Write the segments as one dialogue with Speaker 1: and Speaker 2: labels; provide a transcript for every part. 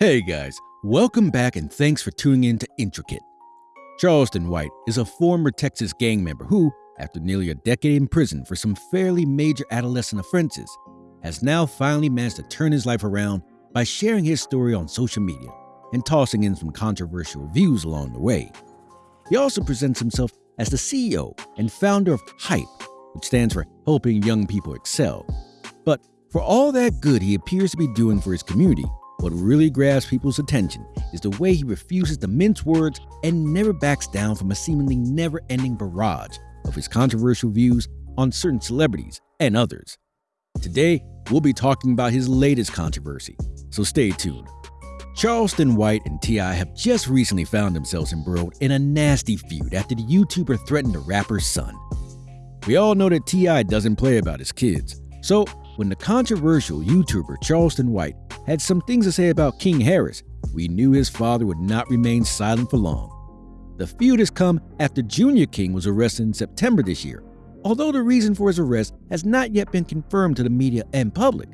Speaker 1: Hey guys, welcome back and thanks for tuning in to Intricate. Charleston White is a former Texas gang member who, after nearly a decade in prison for some fairly major adolescent offenses, has now finally managed to turn his life around by sharing his story on social media and tossing in some controversial views along the way. He also presents himself as the CEO and founder of HYPE, which stands for Helping Young People Excel. But for all that good he appears to be doing for his community, what really grabs people's attention is the way he refuses to mince words and never backs down from a seemingly never ending barrage of his controversial views on certain celebrities and others. Today, we'll be talking about his latest controversy, so stay tuned. Charleston White and T.I. have just recently found themselves embroiled in a nasty feud after the YouTuber threatened the rapper's son. We all know that T.I. doesn't play about his kids, so when the controversial YouTuber Charleston White had some things to say about King Harris, we knew his father would not remain silent for long. The feud has come after Junior King was arrested in September this year, although the reason for his arrest has not yet been confirmed to the media and public.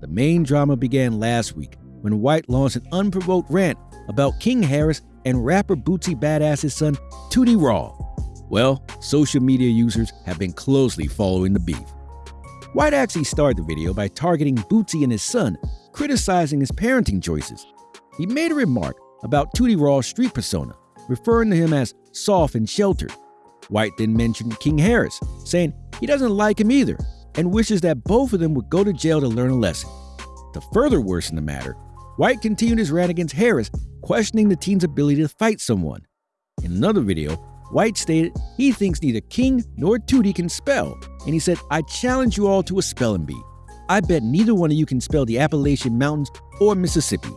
Speaker 1: The main drama began last week when White launched an unprovoked rant about King Harris and rapper Boosie Badazz's son, Tootie Raw. Well, social media users have been closely following the beef. White actually started the video by targeting Boosie and his son, criticizing his parenting choices. He made a remark about Tootie Raw's street persona, referring to him as soft and sheltered. White then mentioned King Harris, saying he doesn't like him either and wishes that both of them would go to jail to learn a lesson. To further worsen the matter, White continued his rant against Harris, questioning the teen's ability to fight someone. In another video, White stated he thinks neither King nor Tootie can spell, and he said, I challenge you all to a spelling bee. I bet neither one of you can spell the Appalachian Mountains or Mississippi.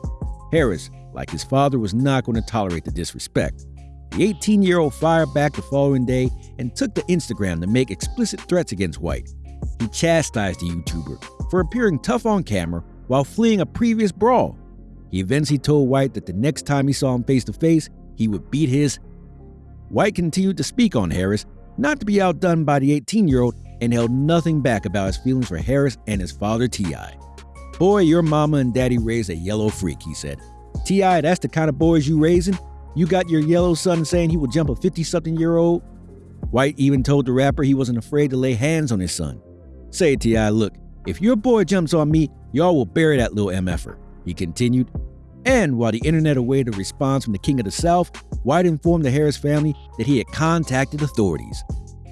Speaker 1: Harris, like his father, was not going to tolerate the disrespect. The 18 year old fired back the following day and took to Instagram to make explicit threats against White. He chastised the YouTuber for appearing tough on camera while fleeing a previous brawl. He eventually told White that the next time he saw him face to face, he would beat his White continued to speak on Harris, not to be outdone by the 18 year old, and held nothing back about his feelings for Harris and his father, T.I. Boy, your mama and daddy raised a yellow freak, he said. T.I., that's the kind of boys you raising? You got your yellow son saying he will jump a 50 something year old? White even told the rapper he wasn't afraid to lay hands on his son. Say, T.I., look, if your boy jumps on me, y'all will bury that little MFer. He continued, and while the internet awaited a response from the King of the South, White informed the Harris family that he had contacted authorities.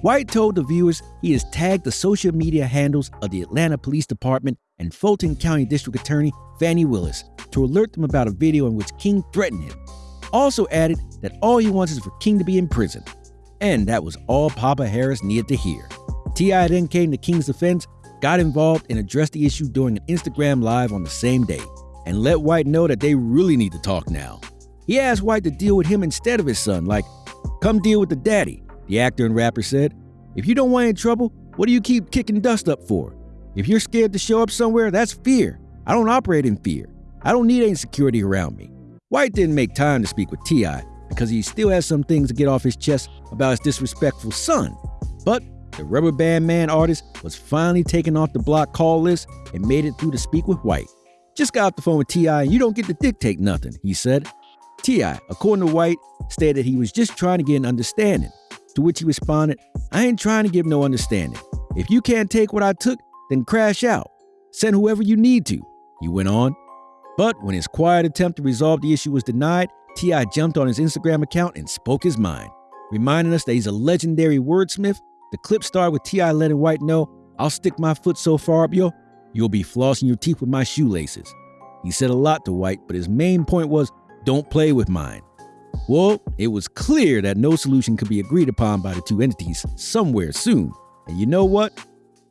Speaker 1: White told the viewers he has tagged the social media handles of the Atlanta Police Department and Fulton County District Attorney Fani Willis to alert them about a video in which King threatened him. Also added that all he wants is for King to be in prison. And that was all Papa Harris needed to hear. T.I. then came to King's defense, got involved, and addressed the issue during an Instagram Live on the same day and let White know that they really need to talk now. He asked White to deal with him instead of his son, like, come deal with the daddy, the actor and rapper said. If you don't want any trouble, what do you keep kicking dust up for? If you're scared to show up somewhere, that's fear. I don't operate in fear. I don't need any security around me. White didn't make time to speak with T.I. because he still has some things to get off his chest about his disrespectful son. But the Rubber Band Man artist was finally taken off the block call list and made it through to speak with White. Just got off the phone with T.I. and you don't get to dictate nothing, he said. T.I., according to White, stated he was just trying to get an understanding. To which he responded, I ain't trying to give no understanding. If you can't take what I took, then crash out. Send whoever you need to, he went on. But when his quiet attempt to resolve the issue was denied, T.I. jumped on his Instagram account and spoke his mind, reminding us that he's a legendary wordsmith. The clip started with T.I. letting White know, I'll stick my foot so far up yo, You'll be flossing your teeth with my shoelaces. He said a lot to White, but his main point was don't play with mine. Well, it was clear that no solution could be agreed upon by the two entities somewhere soon. And you know what?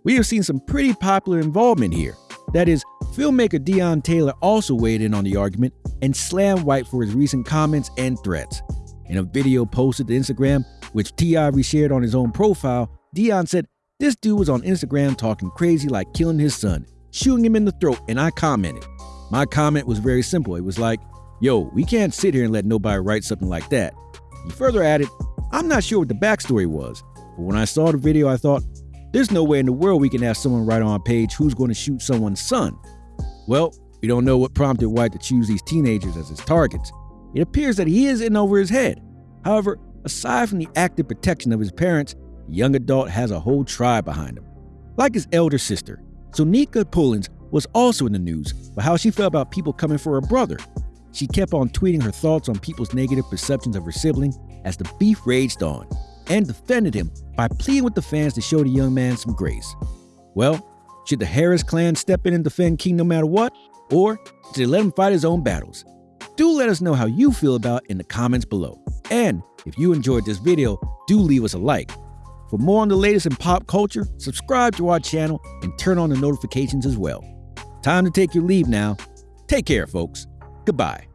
Speaker 1: We have seen some pretty popular involvement here. That is, filmmaker Dion Taylor also weighed in on the argument and slammed White for his recent comments and threats. In a video posted to Instagram, which T.I. reshared on his own profile, Dion said, This dude was on Instagram talking crazy like killing his son shooting him in the throat, and I commented. My comment was very simple. It was like, yo, we can't sit here and let nobody write something like that. He further added, I'm not sure what the backstory was, but when I saw the video, I thought, there's no way in the world we can have someone write on a page who's going to shoot someone's son. Well, We don't know what prompted White to choose these teenagers as his targets. It appears that he is in over his head. However, aside from the active protection of his parents, the young adult has a whole tribe behind him. Like his elder sister, Zonnique Pullins was also in the news for how she felt about people coming for her brother. She kept on tweeting her thoughts on people's negative perceptions of her sibling as the beef raged on, and defended him by pleading with the fans to show the young man some grace. Well, should the Harris clan step in and defend King no matter what? Or should they let him fight his own battles? Do let us know how you feel about in the comments below. And if you enjoyed this video, do leave us a like. For more on the latest in pop culture, subscribe to our channel and turn on the notifications as well. Time to take your leave now. Take care, folks. Goodbye.